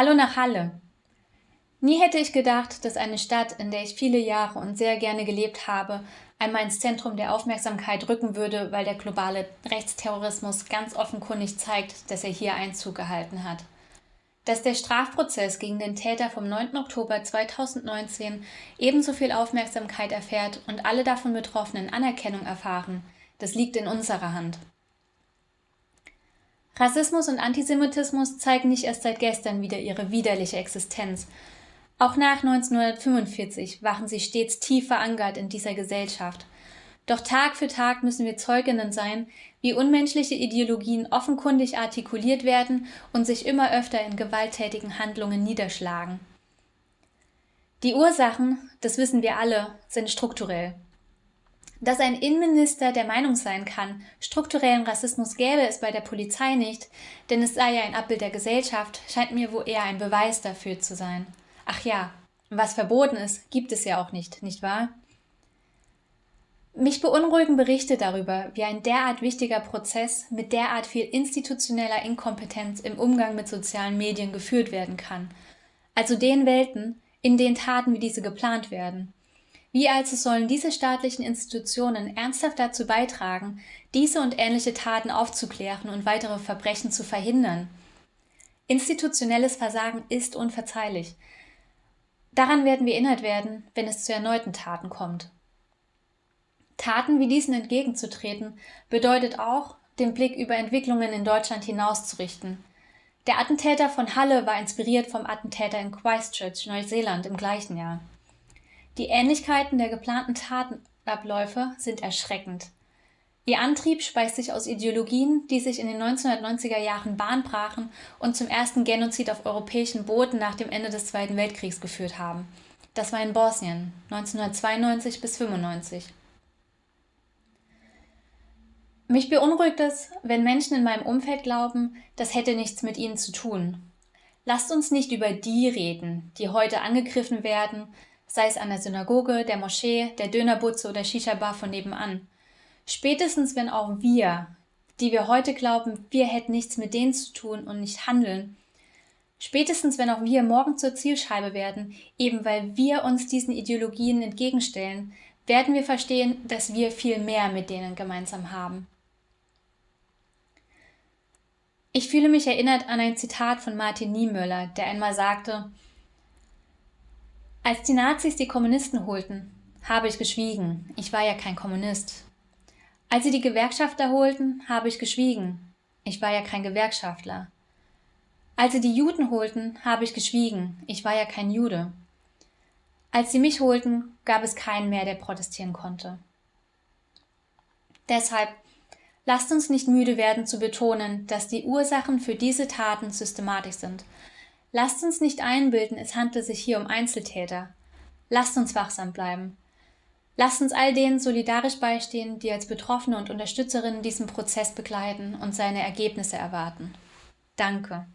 Hallo nach Halle. Nie hätte ich gedacht, dass eine Stadt, in der ich viele Jahre und sehr gerne gelebt habe, einmal ins Zentrum der Aufmerksamkeit rücken würde, weil der globale Rechtsterrorismus ganz offenkundig zeigt, dass er hier Einzug gehalten hat. Dass der Strafprozess gegen den Täter vom 9. Oktober 2019 ebenso viel Aufmerksamkeit erfährt und alle davon Betroffenen Anerkennung erfahren, das liegt in unserer Hand. Rassismus und Antisemitismus zeigen nicht erst seit gestern wieder ihre widerliche Existenz. Auch nach 1945 waren sie stets tief verankert in dieser Gesellschaft. Doch Tag für Tag müssen wir Zeuginnen sein, wie unmenschliche Ideologien offenkundig artikuliert werden und sich immer öfter in gewalttätigen Handlungen niederschlagen. Die Ursachen, das wissen wir alle, sind strukturell. Dass ein Innenminister der Meinung sein kann, strukturellen Rassismus gäbe es bei der Polizei nicht, denn es sei ja ein Abbild der Gesellschaft, scheint mir wohl eher ein Beweis dafür zu sein. Ach ja, was verboten ist, gibt es ja auch nicht, nicht wahr? Mich beunruhigen Berichte darüber, wie ein derart wichtiger Prozess mit derart viel institutioneller Inkompetenz im Umgang mit sozialen Medien geführt werden kann. Also den Welten, in denen Taten wie diese geplant werden. Wie also sollen diese staatlichen Institutionen ernsthaft dazu beitragen, diese und ähnliche Taten aufzuklären und weitere Verbrechen zu verhindern? Institutionelles Versagen ist unverzeihlich. Daran werden wir erinnert werden, wenn es zu erneuten Taten kommt. Taten wie diesen entgegenzutreten, bedeutet auch, den Blick über Entwicklungen in Deutschland hinauszurichten. Der Attentäter von Halle war inspiriert vom Attentäter in Christchurch, Neuseeland im gleichen Jahr. Die Ähnlichkeiten der geplanten Tatenabläufe sind erschreckend. Ihr Antrieb speist sich aus Ideologien, die sich in den 1990er Jahren Bahn brachen und zum ersten Genozid auf europäischen Boden nach dem Ende des Zweiten Weltkriegs geführt haben. Das war in Bosnien 1992 bis 1995. Mich beunruhigt es, wenn Menschen in meinem Umfeld glauben, das hätte nichts mit ihnen zu tun. Lasst uns nicht über die reden, die heute angegriffen werden, sei es an der Synagoge, der Moschee, der Dönerbutze oder Shisha-Bar von nebenan. Spätestens wenn auch wir, die wir heute glauben, wir hätten nichts mit denen zu tun und nicht handeln, spätestens wenn auch wir morgen zur Zielscheibe werden, eben weil wir uns diesen Ideologien entgegenstellen, werden wir verstehen, dass wir viel mehr mit denen gemeinsam haben. Ich fühle mich erinnert an ein Zitat von Martin Niemöller, der einmal sagte, als die Nazis die Kommunisten holten, habe ich geschwiegen. Ich war ja kein Kommunist. Als sie die Gewerkschafter holten, habe ich geschwiegen. Ich war ja kein Gewerkschaftler. Als sie die Juden holten, habe ich geschwiegen. Ich war ja kein Jude. Als sie mich holten, gab es keinen mehr, der protestieren konnte. Deshalb lasst uns nicht müde werden zu betonen, dass die Ursachen für diese Taten systematisch sind Lasst uns nicht einbilden, es handle sich hier um Einzeltäter. Lasst uns wachsam bleiben. Lasst uns all denen solidarisch beistehen, die als Betroffene und Unterstützerinnen diesen Prozess begleiten und seine Ergebnisse erwarten. Danke.